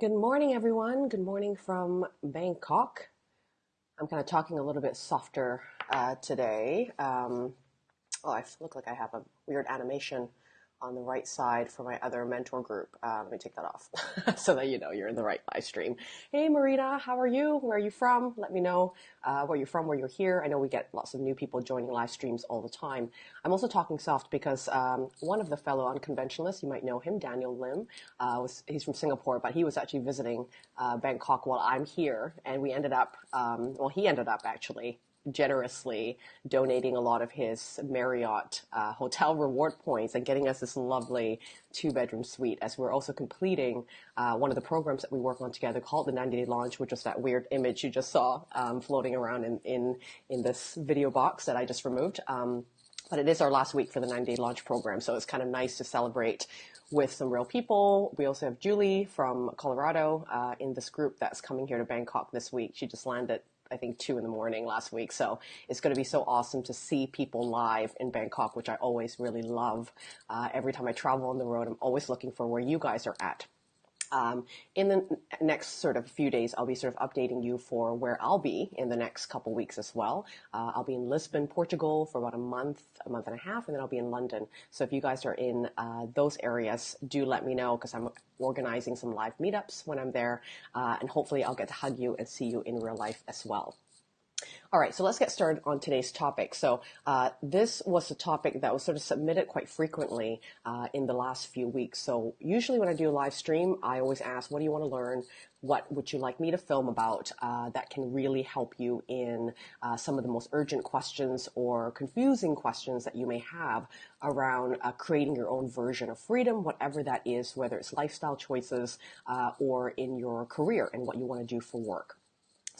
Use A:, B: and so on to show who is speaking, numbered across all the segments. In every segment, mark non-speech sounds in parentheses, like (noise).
A: Good morning, everyone. Good morning from Bangkok. I'm kind of talking a little bit softer uh, today. Um, oh, I look like I have a weird animation on the right side for my other mentor group. Uh, let me take that off (laughs) so that you know you're in the right live stream. Hey, Marina, how are you? Where are you from? Let me know uh, where you're from, where you're here. I know we get lots of new people joining live streams all the time. I'm also talking soft because um, one of the fellow unconventionalists, you might know him, Daniel Lim, uh, was, he's from Singapore, but he was actually visiting uh, Bangkok while I'm here, and we ended up, um, well, he ended up actually generously donating a lot of his Marriott uh, hotel reward points and getting us this lovely two bedroom suite as we're also completing uh, one of the programs that we work on together called the 90 day launch, which was that weird image you just saw um, floating around in, in, in this video box that I just removed. Um, but it is our last week for the 90 day launch program. So it's kind of nice to celebrate with some real people. We also have Julie from Colorado uh, in this group that's coming here to Bangkok this week. She just landed I think two in the morning last week. So it's going to be so awesome to see people live in Bangkok, which I always really love. Uh, every time I travel on the road, I'm always looking for where you guys are at. Um, in the next sort of few days, I'll be sort of updating you for where I'll be in the next couple weeks as well. Uh, I'll be in Lisbon, Portugal for about a month, a month and a half, and then I'll be in London. So if you guys are in uh, those areas, do let me know because I'm organizing some live meetups when I'm there, uh, and hopefully I'll get to hug you and see you in real life as well. All right, so let's get started on today's topic. So uh, this was a topic that was sort of submitted quite frequently uh, in the last few weeks. So usually when I do a live stream, I always ask, what do you want to learn? What would you like me to film about uh, that can really help you in uh, some of the most urgent questions or confusing questions that you may have around uh, creating your own version of freedom, whatever that is, whether it's lifestyle choices uh, or in your career and what you want to do for work.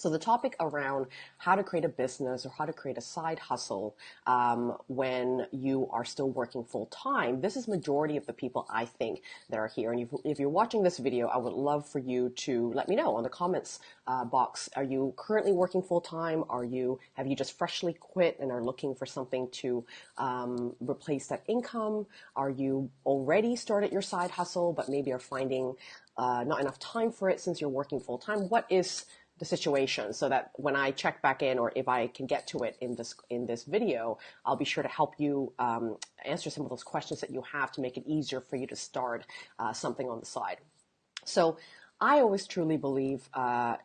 A: So the topic around how to create a business or how to create a side hustle um, when you are still working full time. This is majority of the people I think that are here. And if, if you're watching this video, I would love for you to let me know on the comments uh, box. Are you currently working full time? Are you have you just freshly quit and are looking for something to um, replace that income? Are you already started your side hustle but maybe are finding uh, not enough time for it since you're working full time? What is the situation so that when I check back in or if I can get to it in this in this video, I'll be sure to help you um, answer some of those questions that you have to make it easier for you to start uh, something on the side. So I always truly believe uh,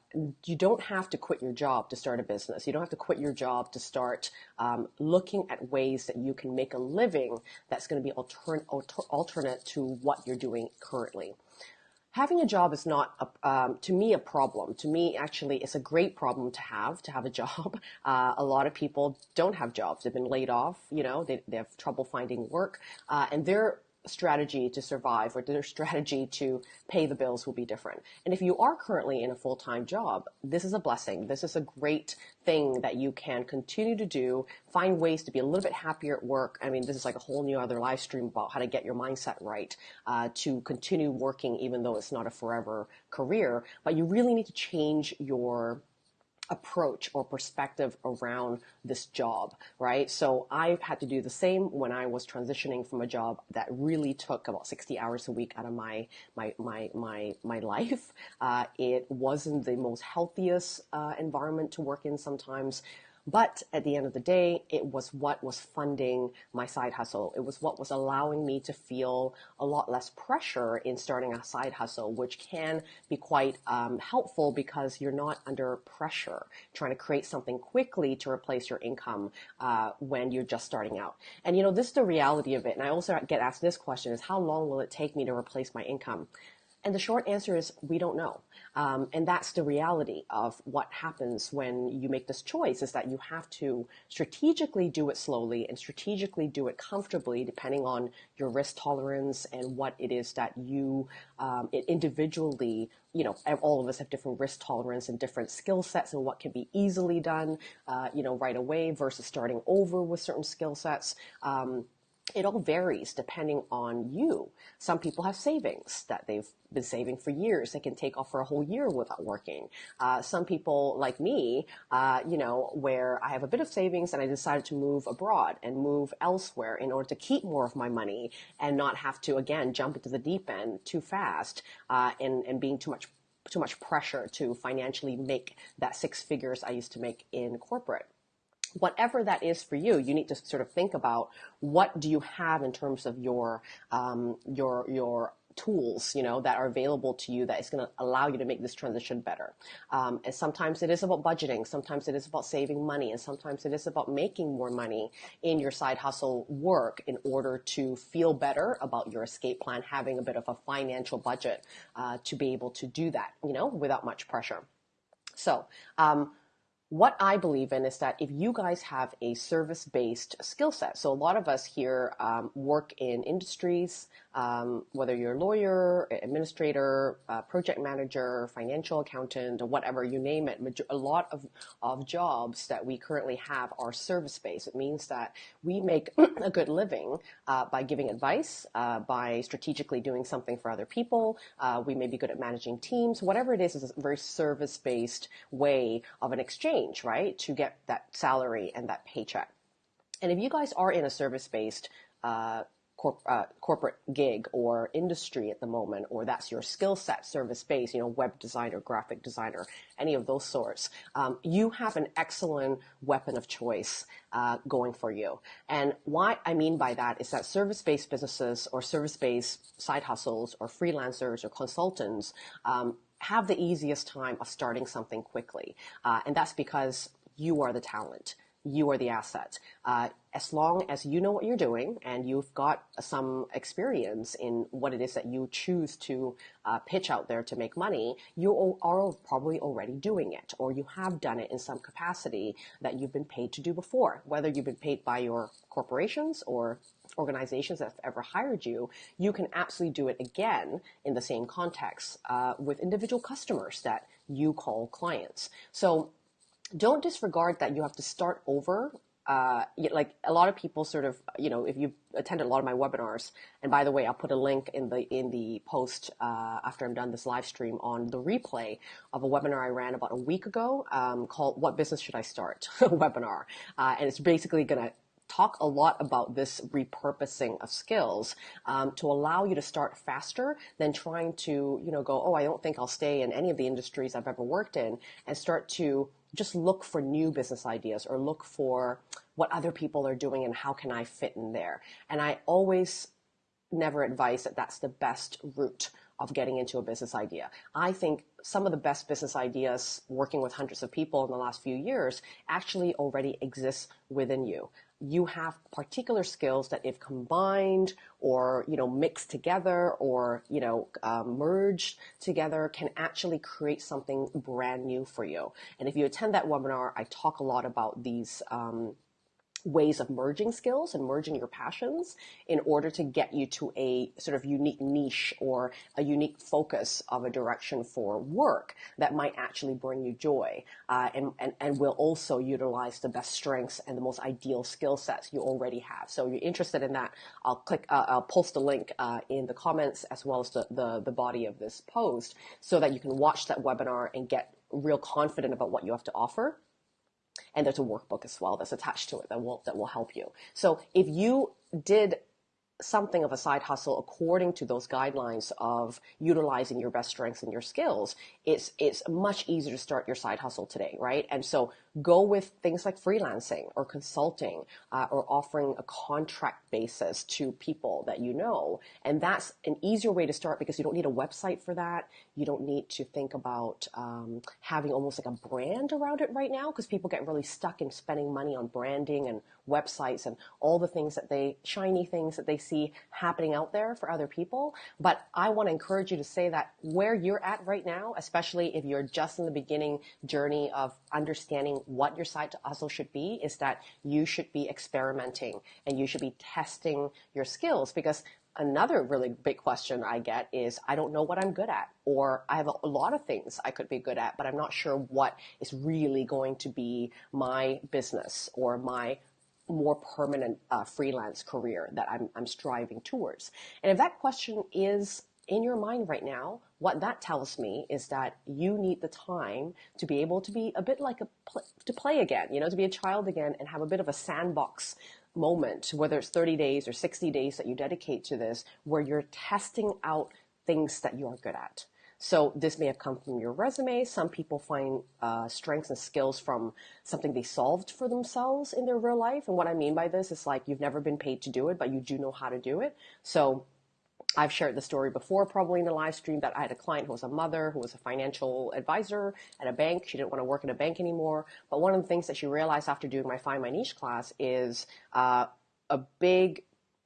A: you don't have to quit your job to start a business. You don't have to quit your job to start um, looking at ways that you can make a living that's going to be altern- alter- alternate to what you're doing currently having a job is not a, um, to me a problem. To me actually it's a great problem to have to have a (laughs) job. Uh, a lot of people don't have jobs. They've been laid off you know they, they have trouble finding work. Uh, and they're strategy to survive or their (laughs) strategy to pay the bills will be different. And if you are currently in a full-time job, this is a blessing. This is a great thing that you can continue to do, find ways to be a little bit happier at work. I mean, this is like a whole new other live stream about how to get your mindset right, uh, to continue working even though it's not a forever career, but you really need to change your approach or perspective around this job, right? So I've had to do the same when I was transitioning from a job that really took about 60 hours a week out of my my my my my life. Uh, it wasn't the most healthiest uh, environment to work in sometimes. But at the end of the day, it was what was funding my side hustle. It was what was allowing me to feel a lot less pressure in starting a side hustle, which can be quite um, helpful because you're not under pressure trying to create something quickly to replace your income uh, when you're just starting out. And you know, this is the reality of it. And I also get asked this question is how long will it take me to replace my income? And the short answer is we don't know. Um, and that's the reality of what happens when you make this choice is that you have to strategically do it slowly and strategically do it comfortably depending on your risk tolerance and what it is that you um, individually you know all of us have different risk tolerance and different skill sets and what can be easily done uh, you know right away versus starting over with certain skill sets um, it all varies depending on you. Some people have savings that they've been saving for years. They can take off for a whole year without working. Uh, some people like me, uh, you know, where I have a bit of savings and I decided to move abroad and move elsewhere in order to keep more of my money and not have to again jump into the deep end too fast uh, and and being too much too much pressure to financially make that six figures I used to make in corporate whatever that is for you, you need to sort of think about what do you have in terms of your um, your your tools, you know, that are available to you that is going to allow you to make this transition better. Um, and sometimes it is about budgeting, sometimes it is about saving money, and sometimes it is about making more money in your side hustle work in order to feel better about your escape plan, having a bit of a financial budget uh, to be able to do that, you know, without much pressure. So, um, what I believe in is that if you guys have a service based skill set, so a lot of us here um, work in industries, um, whether you're a lawyer, administrator, uh, project manager, financial accountant, or whatever, you name it, a lot of, of jobs that we currently have are service based. It means that we make (clears throat) a good living uh, by giving advice, uh, by strategically doing something for other people. Uh, we may be good at managing teams. Whatever it is, is a very service based way of an exchange right, to get that salary and that paycheck. And if you guys are in a service based uh, corp, uh, corporate gig or industry at the moment, or that's your skill set, service based, you know, web designer, graphic designer, any of those sorts, um, you have an excellent weapon of choice uh, going for you. And why I mean by that is that service based businesses or service based side hustles or freelancers or consultants um, have the easiest time of starting something quickly. Uh, and that's because you are the talent. You are the asset. Uh, as long as you know what you're doing and you've got some experience in what it is that you choose to uh, pitch out there to make money, you are probably already doing it or you have done it in some capacity that you've been paid to do before, whether you've been paid by your corporations or organizations that have ever hired you, you can absolutely do it again in the same context uh, with individual customers that you call clients. So don't disregard that you have to start over. Uh, like a lot of people sort of, you know, if you've attended a lot of my webinars, and by the way, I'll put a link in the in the post uh, after I'm done this live stream on the replay of a webinar I ran about a week ago um, called "What Business Should I Start?" (laughs) webinar, uh, and it's basically going to talk a lot about this repurposing of skills um, to allow you to start faster than trying to, you know, go, oh, I don't think I'll stay in any of the industries I've ever worked in, and start to just look for new business ideas or look for what other people are doing and how can I fit in there. And I always never advise that that's the best route of getting into a business idea. I think some of the best business ideas working with hundreds of people in the last few years actually already exist within you you have particular skills that if combined or you know mixed together or you know um, merged together can actually create something brand new for you. And if you attend that webinar i talk a lot about these um, ways of merging skills and merging your passions in order to get you to a sort of unique niche or a unique focus of a direction for work that might actually bring you joy uh, and, and, and will also utilize the best strengths and the most ideal skill sets you already have. So if you're interested in that, I'll click, uh, I'll post a link uh, in the comments as well as the, the, the body of this post so that you can watch that webinar and get real confident about what you have to offer and there's a workbook as well that's attached to it that will that will help you. So if you did something of a side hustle according to those guidelines of utilizing your best strengths and your skills, it's it's much easier to start your side hustle today, right? And so go with things like freelancing or consulting uh, or offering a contract basis to people that you know, and that's an easier way to start because you don't need a website for that. You don't need to think about um, having almost like a brand around it right now because people get really stuck in spending money on branding and websites and all the things that they shiny things that they see happening out there for other people. But I want to encourage you to say that where you're at right now, especially if you're just in the beginning journey of understanding what your side to hustle should be, is that you should be experimenting and you should be testing your skills because another really big question I get is I don't know what I'm good at, or I have a, lot of things I could be good at, but I'm not sure what is really going to be my business or my more permanent uh, freelance career that I'm, I'm striving towards. And if that question is in your mind right now, what that tells me is that you need the time to be able to be a bit like a pl- to play again, you know, to be a child again and have a bit of a sandbox moment, whether it's 30 days or 60 days that you dedicate to this, where you're testing out things that you are good at. So this may have come from your resume. Some people find uh, strengths and skills from something they solved for themselves in their real life. And what I mean by this is like you've never been paid to do it, but you do know how to do it. So I've shared the story before, probably in the live stream, that I had a client who was a mother, who was a financial advisor at a bank. She didn't want to work in a bank anymore. But one of the things that she realized after doing my Find My Niche class is uh, a big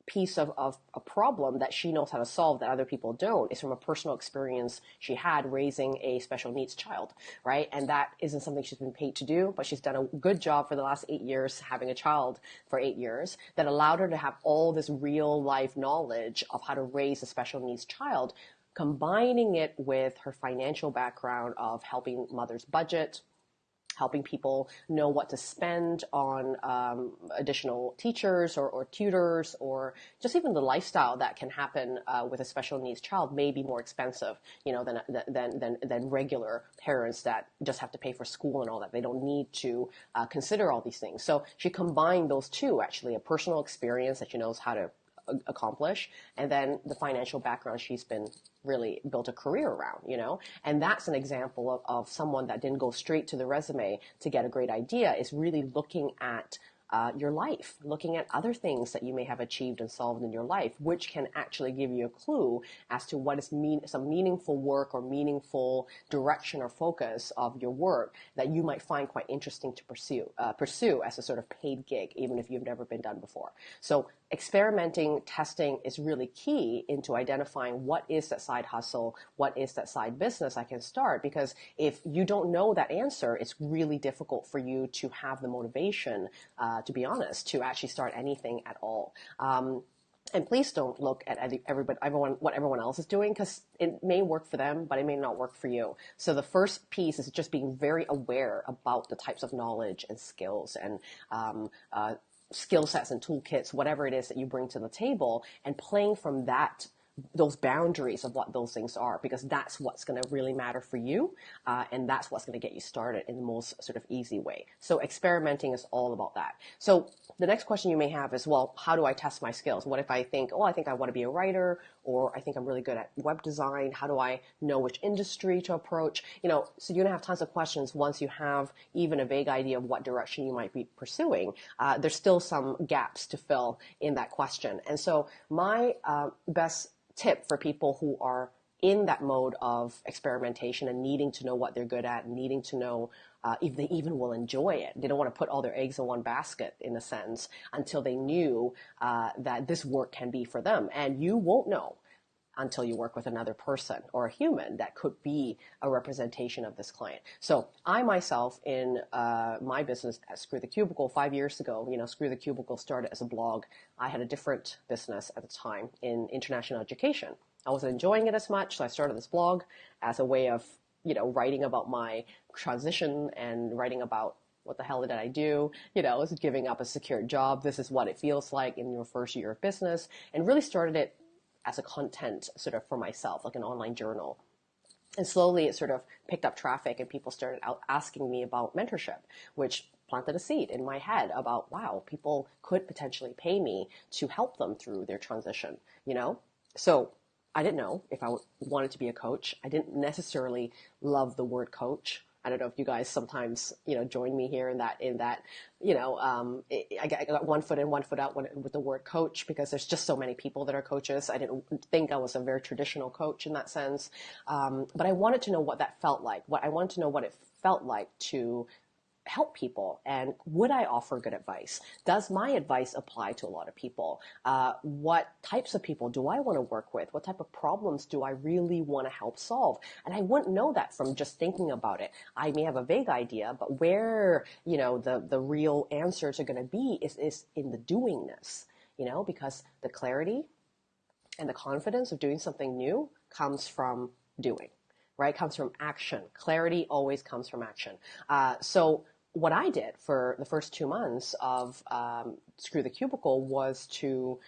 A: piece of, of a problem that she knows how to solve that other people don't is from a personal experience she had raising a special needs child, right? And that isn't something she's been paid to do, but she's done a good job for the last eight years having a child for eight years that allowed her to have all this real life knowledge of how to raise a special needs child combining it with her financial background of helping mothers budget, helping people know what to spend on um, additional teachers or, or, tutors or just even the lifestyle that can happen uh, with a special needs child may be more expensive, you know, than, than, than, than regular parents that just have to pay for school and all that. They don't need to uh, consider all these things. So she combined those two, actually, a personal experience that she knows how to accomplish and then the financial background she's been really built a career around you know and that's an example of, of someone that didn't go straight to the resume to get a great idea is really looking at uh, your life, looking at other things that you may have achieved and solved in your life, which can actually give you a clue as to what is mean, some meaningful work or meaningful direction or focus of your work that you might find quite interesting to pursue, uh, pursue as a sort of paid gig, even if you've never been done before. So experimenting, testing is really key into identifying what is that side hustle, what is that side business I can start. Because if you don't know that answer, it's really difficult for you to have the motivation, uh, to be honest, to actually start anything at all. Um, and please don't look at everybody, everyone, what everyone else is doing because it may work for them, but it may not work for you. So the first piece is just being very aware about the types of knowledge and skills and um, uh, skill sets and toolkits, whatever it is that you bring to the table, and playing from that those boundaries of what those things are because that's what's going to really matter for you uh, and that's what's going to get you started in the most sort of easy way. So experimenting is all about that. So the next question you may have is well how do i test my skills? What if i think oh i think i want to be a writer or i think i'm really good at web design. How do i know which industry to approach? You know so you're to have tons of questions once you have even a vague idea of what direction you might be pursuing. Uh, there's still some gaps to fill in that question. And so my uh, best tip for people who are in that mode of experimentation and needing to know what they're good at, needing to know uh, if they even will enjoy it. They don't want to put all their eggs in one basket, in a sense, until they knew uh, that this work can be for them. And you won't know until you work with another person or a human that could be a representation of this client. So I myself, in uh, my business at Screw the Cubicle five years ago, you know, Screw the Cubicle started as a blog. I had a different business at the time in international education. I wasn't enjoying it as much, so I started this blog as a way of, you know, writing about my transition and writing about what the hell did I do? You know, was giving up a secure job. This is what it feels like in your first year of business, and really started it as a content sort of for myself, like an online journal. And slowly it sort of picked up traffic and people started out asking me about mentorship, which planted a seed in my head about, wow, people could potentially pay me to help them through their transition, you know? So I didn't know if I wanted to be a coach. I didn't necessarily love the word coach. I don't know if you guys sometimes, you know, join me here in that, in that, you know, um, I, got, one foot in, one foot out with the word coach because there's just so many people that are coaches. I didn't think I was a very traditional coach in that sense. Um, but I wanted to know what that felt like. What I wanted to know what it felt like to help people and would I offer good advice? Does my advice apply to a lot of people? Uh, what types of people do I want to work with? What type of problems do I really want to help solve? And I wouldn't know that from just thinking about it. I may have a vague idea, but where, you know, the, the real answers are going to be is, is in the doingness, you know, because the clarity and the confidence of doing something new comes from doing right? Comes from action. Clarity always comes from action. Uh, so what I did for the first two months of um, Screw the Cubicle was to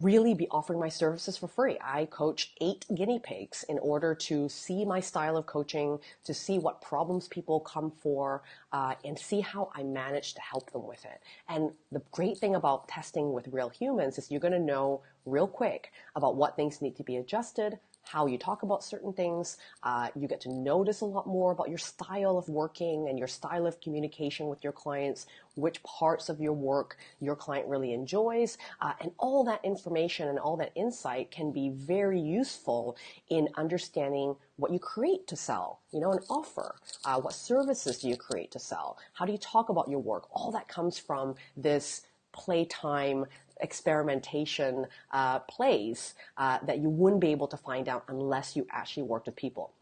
A: really be offering my services for free. I coached eight guinea pigs in order to see my style of coaching, to see what problems people come for, uh, and see how I managed to help them with it. And the great thing about testing with real humans is you're going to know real quick about what things need to be adjusted, how you talk about certain things. Uh, you get to notice a lot more about your style of working and your style of communication with your clients, which parts of your work your client really enjoys. Uh, and all that information and all that insight can be very useful in understanding what you create to sell, you know, an offer. Uh, what services do you create to sell? How do you talk about your work? All that comes from this playtime experimentation uh, plays uh, that you wouldn't be able to find out unless you actually worked with people.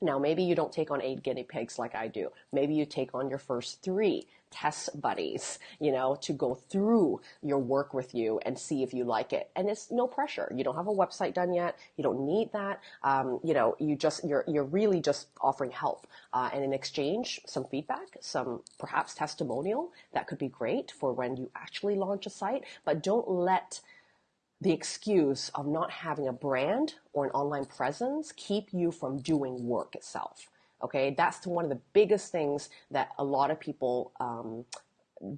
A: Now, maybe you don't take on eight guinea pigs like I do. Maybe you take on your first three test buddies, you know, to go through your work with you and see if you like it. And it's no pressure. You don't have a website done yet. You don't need that. Um, you know, you just you're you're really just offering help. Uh, and in exchange, some feedback, some perhaps testimonial that could be great for when you actually launch a site. But don't let the excuse of not having a brand or an online presence keep you from doing work itself. Okay, that's one of the biggest things that a lot of people um,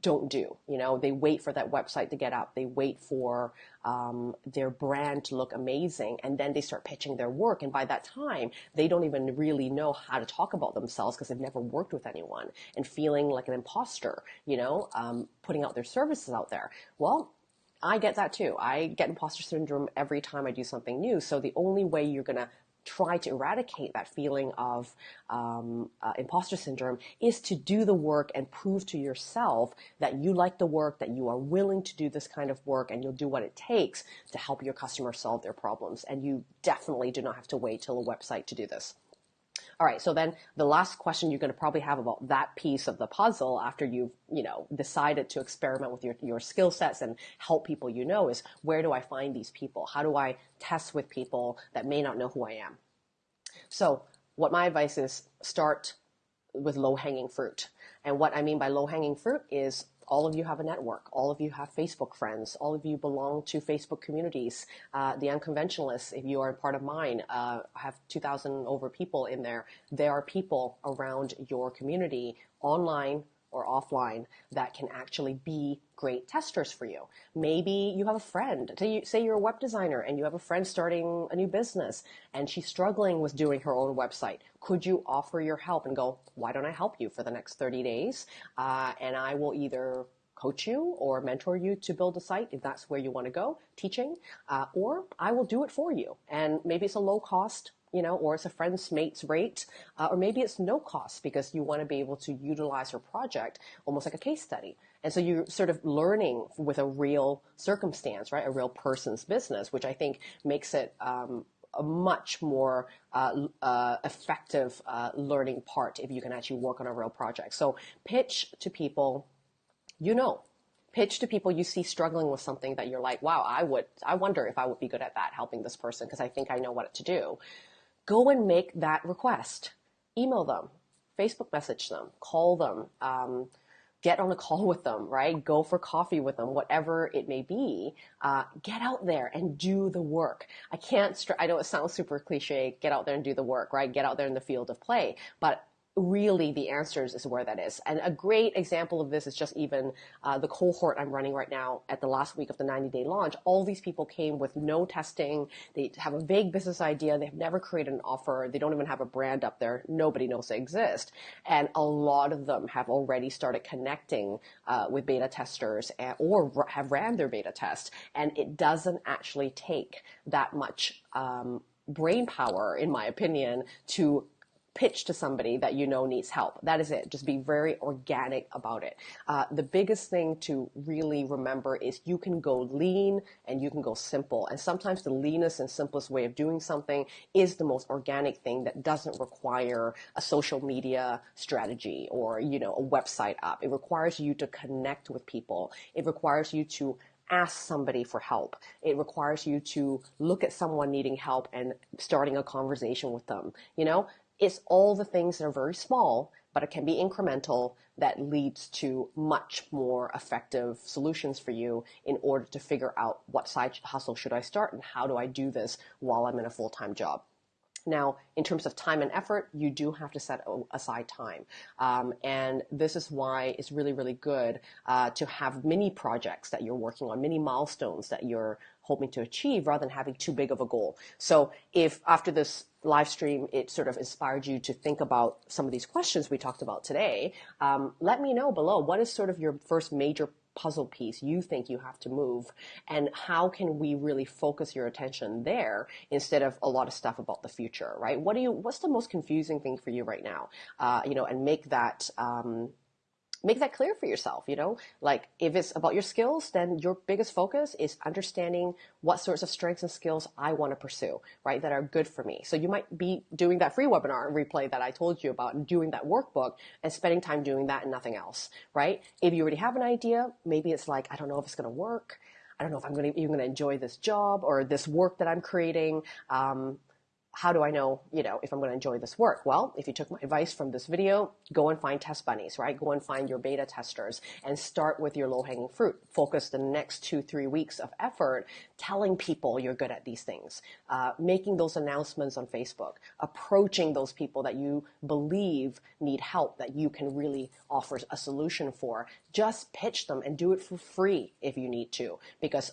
A: don't do. You know, they wait for that website to get up. They wait for um, their brand to look amazing, and then they start pitching their work. And by that time, they don't even really know how to talk about themselves because they've never worked with anyone and feeling like an imposter. You know, um, putting out their services out there. Well, I get that too. I get imposter syndrome every time I do something new. So the only way you're going to try to eradicate that feeling of um, uh, imposter syndrome is to do the work and prove to yourself that you like the work, that you are willing to do this kind of work, and you'll do what it takes to help your customers solve their problems. And you definitely do not have to wait till a website to do this. All right. So then the last question you're going to probably have about that piece of the puzzle after you've, you know, decided to experiment with your, your skill sets and help people you know is where do I find these people? How do I test with people that may not know who I am? So what my advice is start with low hanging fruit. And what I mean by low hanging fruit is all of you have a network. All of you have Facebook friends. All of you belong to Facebook communities. Uh, the unconventionalists, if you are part of mine, uh, have 2,000 over people in there. There are people around your community online or offline that can actually be great testers for you. Maybe you have a friend, say you're a web designer and you have a friend starting a new business and she's struggling with doing her own website. Could you offer your help and go, why don't I help you for the next 30 days? Uh, and I will either coach you or mentor you to build a site if that's where you want to go, teaching, uh, or I will do it for you. And maybe it's a low cost you know, or it's a friend's mate's rate, uh, or maybe it's no cost because you want to be able to utilize your project almost like a case study. And so you're sort of learning with a real circumstance, right? A real person's business, which I think makes it um, a much more uh, uh, effective uh, learning part if you can actually work on a real project. So pitch to people you know. Pitch to people you see struggling with something that you're like, wow, I would, I wonder if I would be good at that, helping this person because I think I know what to do go and make that request. Email them, Facebook message them, call them, um, get on a call (laughs) with them, right? Go for coffee with them, whatever it may be. Uh, get out there and do the work. I can't, str- I know it sounds super cliche, get out there and do the work, right? Get out there in the field of play. But really the answers is where that is. And a great example of this is just even uh, the cohort I'm running right now at the last week of the 90 day launch. All these people came with no testing. They have a vague business idea. They have never created an offer. They don't even have a brand up there. Nobody knows they exist. And a lot of them have already started connecting uh, with beta testers and, or have ran their beta test. And it doesn't actually take that much um, brain power, in my opinion, to pitch to somebody that you know needs help. That is it. Just be very organic about it. Uh, the biggest thing to really remember is you can go lean and you can go simple. And sometimes the leanest and simplest way of doing something is the most organic thing that doesn't require a social media strategy or, you know, a website up. It requires you to connect with people. It requires you to ask somebody for help. It requires you to look at someone needing help and starting a conversation with them. You know, it's all the things that are very small, but it can be incremental that leads to much more effective solutions for you in order to figure out what side hustle should I start and how do I do this while I'm in a full-time job. Now, in terms of time and effort, you do have to set aside time. Um, and this is why it's really, really good uh, to have mini projects that you're working on, mini milestones that you're hoping to achieve rather than having too big of a goal. So if after this live stream, it sort of inspired you to think about some of these questions we talked about today, um, let me know below. What is sort of your first major puzzle piece you think you have to move and how can we really focus your attention there instead of a lot of stuff about the future right what do you what's the most confusing thing for you right now uh, you know and make that um, make that clear for yourself you know? Like if it's about your skills then your biggest focus is understanding what sorts of strengths and skills i want to pursue right that are good for me. So you might be doing that free webinar replay that i told you about and doing that workbook and spending time doing that and nothing else right? If you already have an idea maybe it's like i don't know if it's going to work. I don't know if I'm going to even going to enjoy this job or this work that I'm creating. Um, how do I know, you know, if I'm going to enjoy this work? Well, if you took my advice from this video, go and find test bunnies, right? Go and find your beta testers and start with your low hanging fruit. Focus the next two, three weeks of effort telling people you're good at these things, uh, making those announcements on Facebook, approaching those people that you believe need help that you can really offer a solution for. Just pitch them and do it for free if you need to, because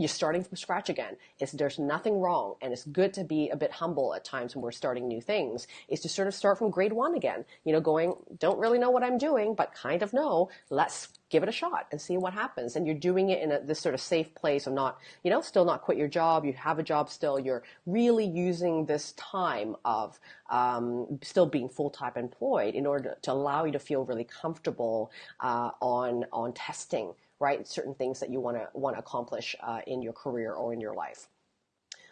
A: you're starting from scratch again. It's, there's nothing wrong, and it's good to be a bit humble at times when we're starting new things. Is to sort of start from grade one again. You know, going don't really know what I'm doing, but kind of know. Let's give it a shot and see what happens. And you're doing it in a, this sort of safe place of not, you know, still not quit your job. You have a job still. You're really using this time of um, still being full time employed in order to allow you to feel really comfortable uh, on on testing right? Certain things that you want to want to accomplish uh, in your career or in your life.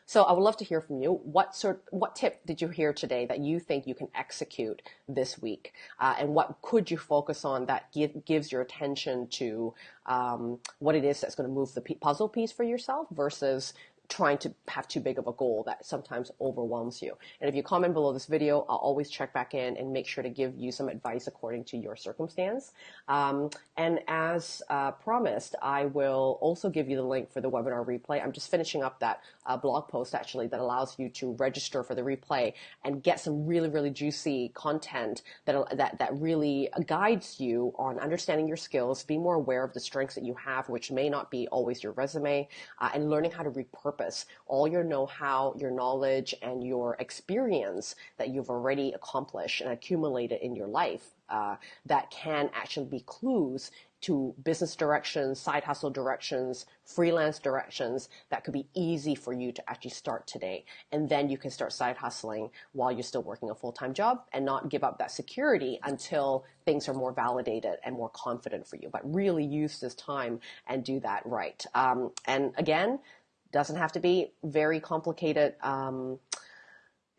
A: So I would love to hear from you. What sort, what tip did you hear today that you think you can execute this week, uh, and what could you focus on that give, gives your attention to um, what it is that's going to move the puzzle piece for yourself versus trying to have too big of a goal that sometimes overwhelms you. And if you comment below this video, I'll always check back in and make sure to give you some advice according to your circumstance. Um, and as uh, promised, I will also give you the link for the webinar replay. I'm just finishing up that uh, blog post actually that allows you to register for the replay and get some really, really juicy content that, that, that really guides you on understanding your skills, be more aware of the strengths that you have, which may not be always your resume, uh, and learning how to repurpose purpose. All your know-how, your knowledge, and your experience that you've already accomplished and accumulated in your life uh, that can actually be clues to business directions, side hustle directions, freelance directions that could be easy for you to actually start today. And then you can start side hustling while you're still working a full-time job and not give up that security until things are more validated and more confident for you. But really use this time and do that right. Um, and again, doesn't have to be very complicated um,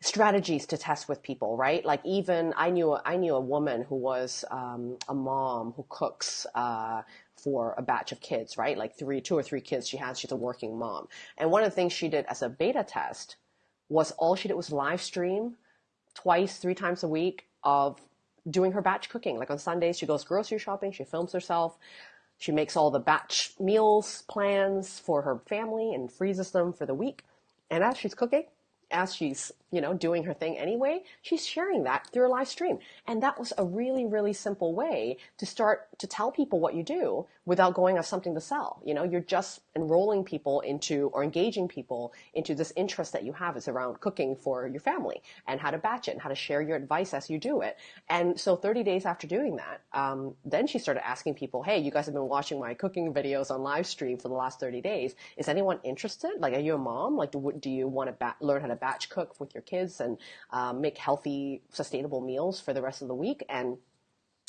A: strategies to test with people, right? Like even I knew I knew a woman who was um, a mom who cooks uh, for a batch of kids, right? Like three, two or three kids she has. She's a working mom, and one of the things she did as a beta test was all she did was live stream twice, three times a week of doing her batch cooking. Like on Sundays, she goes grocery shopping, she films herself, she makes all the batch meals plans for her family and freezes them for the week. And as she's cooking, as she's you know, doing her thing anyway, she's sharing that through a live stream. And that was a really, really simple way to start to tell people what you do without going as something to sell. You know, you're just enrolling people into or engaging people into this interest that you have is around cooking for your family and how to batch it and how to share your advice as you do it. And so 30 days after doing that, um, then she started asking people, Hey, you guys have been watching my cooking videos on live stream for the last 30 days. Is anyone interested? Like, are you a mom? Like, do, do you want to ba- learn how to batch cook with your your kids and um, make healthy, sustainable meals for the rest of the week. And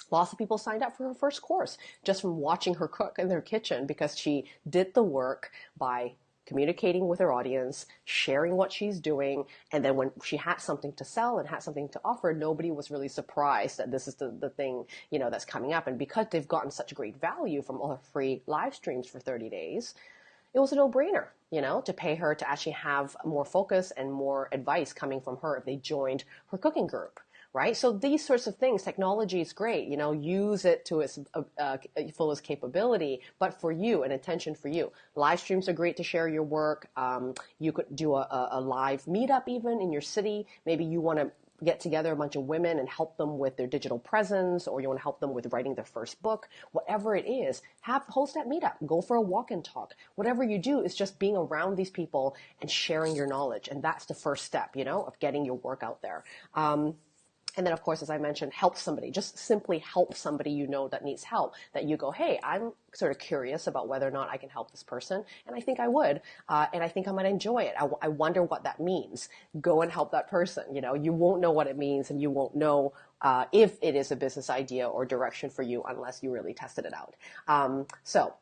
A: lots of people signed up for her first course just from watching her cook in their kitchen because she did the work by communicating with her audience, sharing what she's doing, and then when she had something to sell and had something to offer, nobody was really surprised that this is the, the thing, you know, that's coming up. And because they've gotten such great value from all her free live streams for 30 days, it was a no-brainer, you know, to pay her to actually have more focus and more advice coming from her if they joined her cooking group right? So these sorts of things, technology is great. You know, use it to its uh, uh, fullest capability, but for you, an attention for you. Live streams are great to share your work. Um, you could do a, a live meetup even in your city. Maybe you want to get together a bunch of women and help them with their digital presence or you want to help them with writing their first book whatever it is have host that meetup. Go for a walk and talk. Whatever you do is just being around these people and sharing your knowledge and that's the first step you know of getting your work out there. Um, and then, of course, as I mentioned, help somebody. Just simply help somebody you know that needs help. That you go, hey, I'm sort of curious about whether or not I can help this person, and I think I would, uh, and I think I might enjoy it. I, w- I wonder what that means. Go and help that person. You know, you won't know what it means, and you won't know uh, if it is a business idea or direction for you unless you really tested it out. Um, so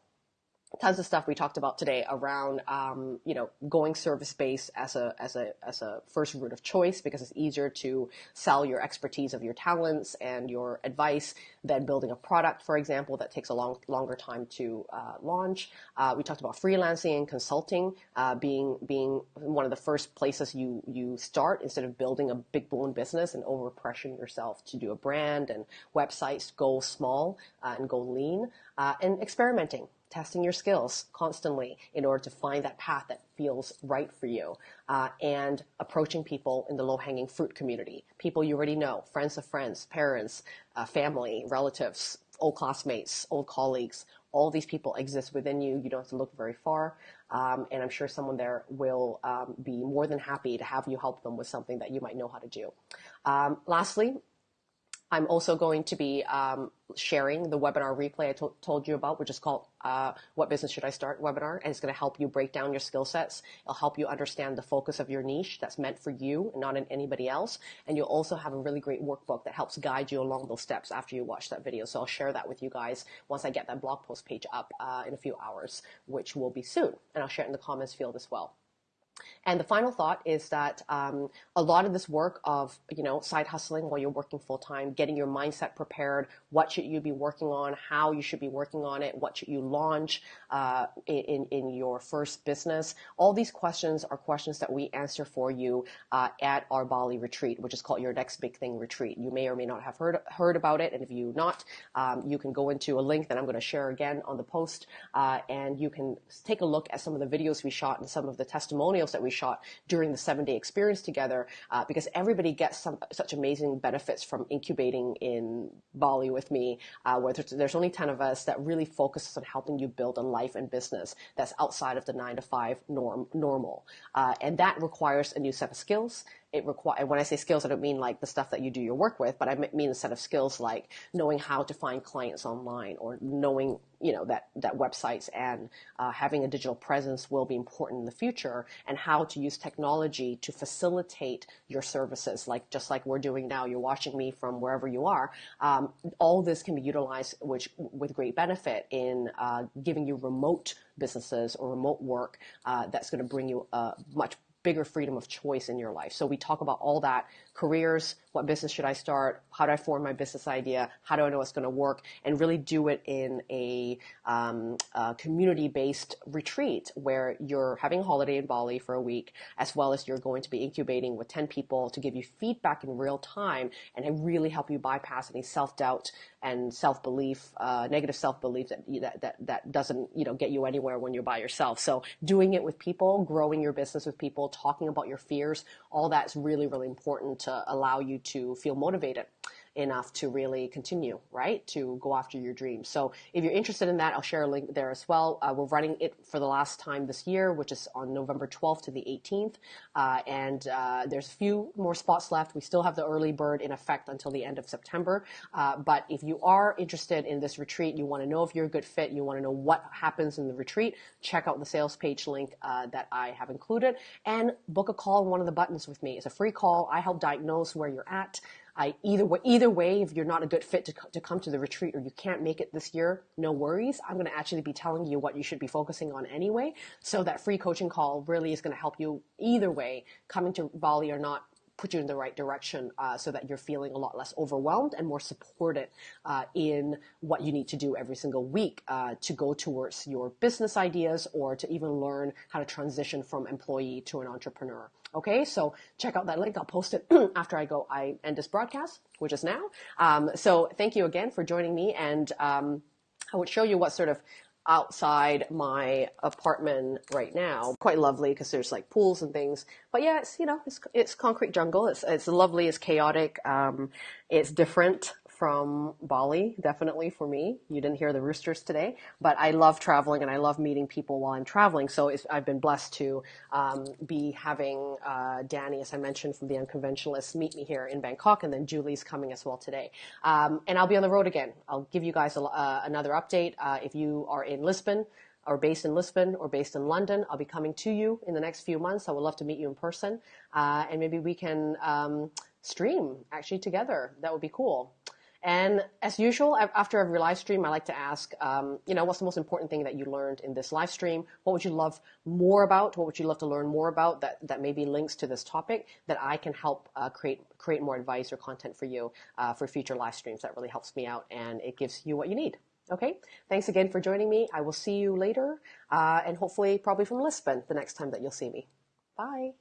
A: tons of stuff we talked about today around um, you know going service based as a as a as a first route of choice because it's easier to sell your expertise of your talents and your advice than building a product for example that takes a long longer time to uh, launch. Uh, we talked about freelancing and consulting uh, being being one of the first places you you start instead of building a big blown business and over pressuring yourself to do a brand and websites go small uh, and go lean uh, and experimenting testing your skills constantly in order to find that path that feels right for you uh, and approaching people in the low-hanging fruit community people you already know friends of friends parents uh, family relatives old classmates old colleagues. All these people exist within you. You don't have to look very far um, and i'm sure someone there will um, be more than happy to have you help them with something that you might know how to do. Um, lastly I'm also going to be um, sharing the webinar replay I to- told you about, which is called uh, What Business Should I Start webinar. And it's going to help you break down your skill sets. It'll help you understand the focus of your niche that's meant for you and not in anybody else. And you'll also have a really great workbook that helps guide you along those steps after you watch that video. So I'll share that with you guys once I get that blog post page up uh, in a few hours, which will be soon. And I'll share it in the comments field as well. And the final thought is that um, a lot of this work of you know side hustling while you're working full time, getting your mindset prepared, what should you be working on, how you should be working on it, what should you launch uh, in in your first business. All these questions are questions that we answer for you uh, at our Bali retreat, which is called your next big thing retreat. You may or may not have heard heard about it, and if you not, um, you can go into a link that I'm going to share again on the post, uh, and you can take a look at some of the videos we shot and some of the testimonials that we shot during the seven day experience together uh, because everybody gets some, such amazing benefits from incubating in Bali with me, uh, where there's, there's, only 10 of us that really focuses on helping you build a life and business that's outside of the nine to five norm, normal. Uh, and that requires a new set of skills it require when I say skills, I don't mean like the stuff that you do your work with, but I mean a set of skills like knowing how to find clients online or knowing you know that that websites and uh, having a digital presence will be important in the future and how to use technology to facilitate your services like just like we're doing now you're watching me from wherever you are um, all this can be utilized which with great benefit in uh, giving you remote businesses or remote work uh, that's going to bring you a much bigger freedom of choice in your life. So we talk about all that careers, what business should I start, how do I form my business idea, how do I know it's going to work, and really do it in a, um, a community-based retreat where you're having a holiday in Bali for a week, as well as you're going to be incubating with 10 people to give you feedback in real time and really help you bypass any self-doubt and self-belief, uh, negative self-belief that, that, that, that doesn't, you know, get you anywhere when you're by yourself. So doing it with people, growing your business with people, talking about your fears, all that's really, really important allow you to feel motivated enough to really continue, right? To go after your dreams. So if you're interested in that, I'll share a link there as well. Uh, we're running it for the last time this year, which is on November 12th to the 18th. Uh, and uh, there's a few more spots left. We still have the early bird in effect until the end of September. Uh, but if you are interested in this retreat, you want to know if you're a good fit, you want to know what happens in the retreat, check out the sales page link uh, that I have included and book a call on one of the buttons with me. It's a free call. I help diagnose where you're at. I either way, either way, if you're not a good fit to, to come to the retreat or you can't make it this year, no worries. I'm going to actually be telling you what you should be focusing on anyway. So that free coaching call really is going to help you either way, coming to Bali or not, put you in the right direction uh, so that you're feeling a lot less overwhelmed and more supported uh, in what you need to do every single week uh, to go towards your business ideas or to even learn how to transition from employee to an entrepreneur. Okay, so check out that link. I'll post it (clears throat) after I go. I end this broadcast, which is now. Um, so thank you again for joining me, and um, I would show you what sort of outside my apartment right now. Quite lovely because there's like pools and things. But yeah, it's you know it's it's concrete jungle. It's it's lovely. It's chaotic. Um, it's different from Bali, definitely for me. You didn't hear the roosters today, but I love traveling and I love meeting people while I'm traveling. So I've been blessed to um, be having uh, Danny, as I mentioned, from the Unconventionalists, meet me here in Bangkok, and then Julie's coming as well today. Um, and I'll be on the road again. I'll give you guys a, uh, another update. Uh, if you are in Lisbon, or based in Lisbon or based in London. I'll be coming to you in the next few months. I would love to meet you in person. Uh, and maybe we can um, stream actually together. That would be cool. And as usual, after every live stream, I like to ask, um, you know, what's the most important thing that you learned in this live stream? What would you love more about? What would you love to learn more about that, that maybe links to this topic that I can help uh, create create more advice or content for you uh, for future live streams? That really helps me out and it gives you what you need. Okay, thanks again for joining me. I will see you later uh, and hopefully probably from Lisbon the next time that you'll see me. Bye.